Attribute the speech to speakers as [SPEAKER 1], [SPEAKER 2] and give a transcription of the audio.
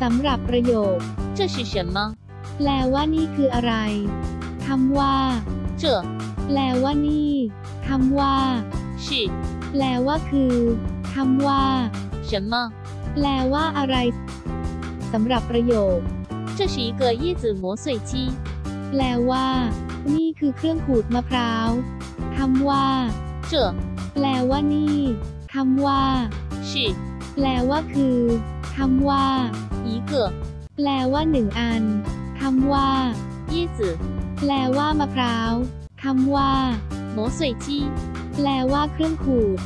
[SPEAKER 1] สำหรับประโยค
[SPEAKER 2] 这是什么？
[SPEAKER 1] แปลว่านี่คืออะไรคำว่า
[SPEAKER 2] 这
[SPEAKER 1] แปลว่านี่คำว่า
[SPEAKER 2] 是
[SPEAKER 1] แปลว่าคือคำว่า
[SPEAKER 2] 什么？
[SPEAKER 1] แปลว่าอะไรสำหรับประโยค
[SPEAKER 2] 这是一个椰子磨碎机。
[SPEAKER 1] แปลว่า นี่คือเครื่องขูดมะพร้าวคำว่า
[SPEAKER 2] 这
[SPEAKER 1] แปลว่านี่คำว่า
[SPEAKER 2] 是
[SPEAKER 1] แปลว่าคือคำว่า
[SPEAKER 2] 一 个
[SPEAKER 1] แปลว่าหนึ่งอันคำว่า
[SPEAKER 2] 椰子
[SPEAKER 1] แปลว่ามะพร้าวคำว่า
[SPEAKER 2] 磨碎机。
[SPEAKER 1] แปลว่าเครื่องขูด